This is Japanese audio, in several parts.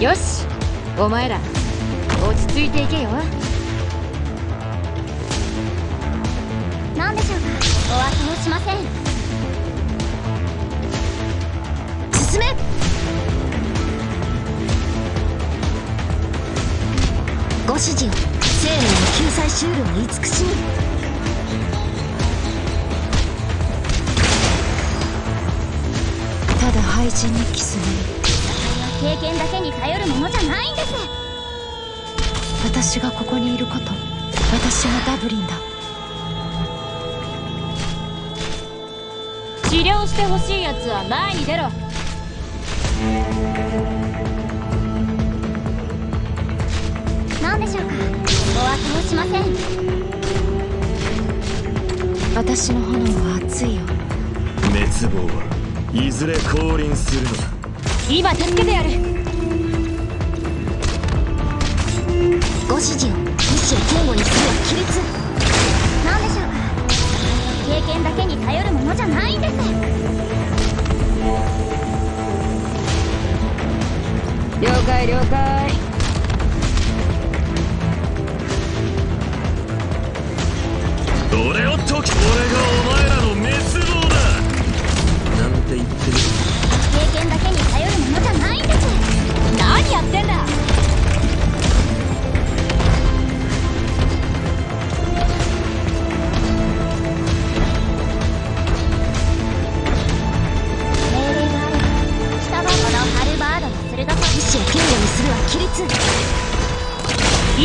よしお前ら落ち着いていけよ。何でしょうか？お忘れしません。進め！ご指示を生命の救済シュールは慈しみただ廃人にキス経験だけに頼るものじゃないんです。私がここにいること私がダブリンだ。治療してほしいやつは前に出ろ。何でしょうか？お忘れしません。私の炎は熱いよ。滅亡はいずれ降臨するのだ今助けてやる。ご指示を意志を堅固にするは規律何でしょうか。経験だけに頼るものじゃないんです。了解了解。俺を解き俺がお前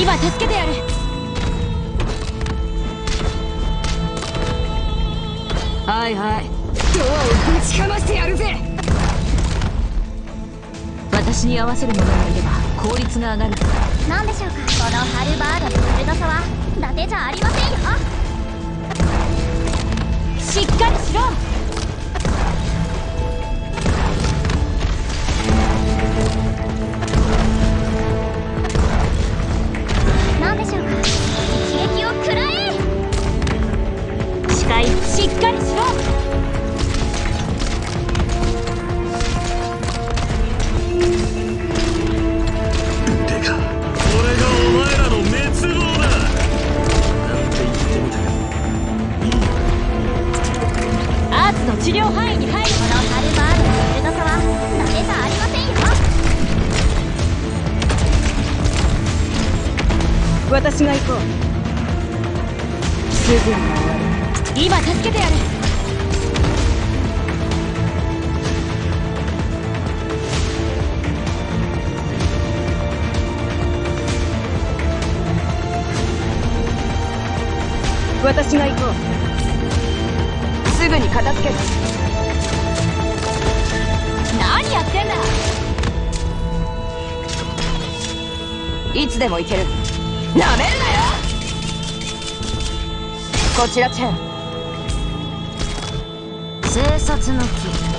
今助けてやる。はいはい。ドアをぶちかましてやるぜ。私に合わせる者がいれば効率が上がる。何でしょうか。このハルバードの鋭さは。伊達じゃありませんよ。しっかりしろ治療範囲に入るこのハルバードの鋭さは伊達じゃありませんよ私が行こうすぐに終わる今助けてやる私が行こう。すぐに片付ける何やってんだ。いつでも行ける。なめるなよ。こちらチェン。生殺の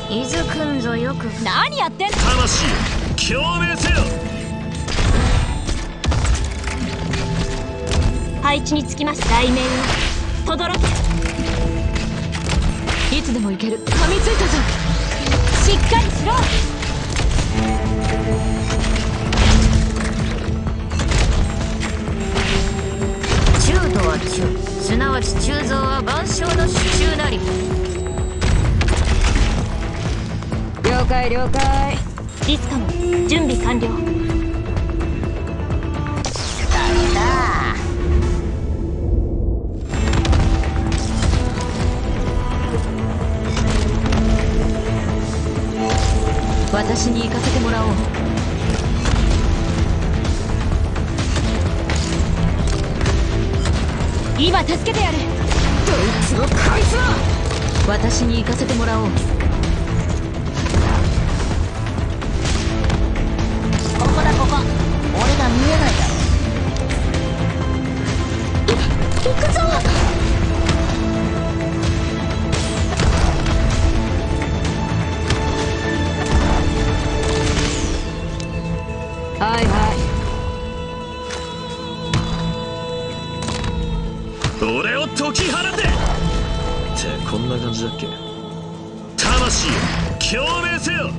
木伊豆くんぞよく。何やってんの魂を共鳴せよ。配置につきました雷鳴とどろけいつでも行ける。噛みついたぞ。しっかりしろ。中度は中。すなわち中臓は万象の支柱なり。了解了解。リスカも準備完了。私に行かせてもらおう。今助けてやる。どいつもこいつも私に行かせてもらおう。ここだここ。俺が見えないだろ。行くぞ俺を解き放て！ってこんな感じだっけ？魂を共鳴せよ！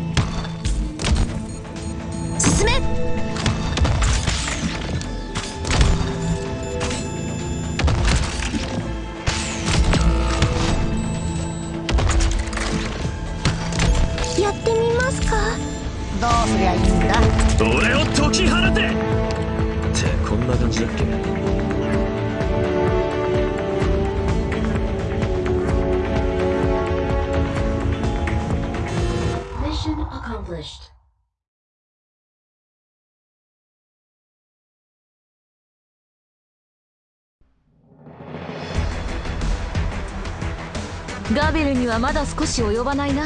進進め！やってみますか？どうすりゃいいんだ？俺を解き放て！ってこんな感じだっけ？Accomplished. ガビルにはまだ少し及ばないな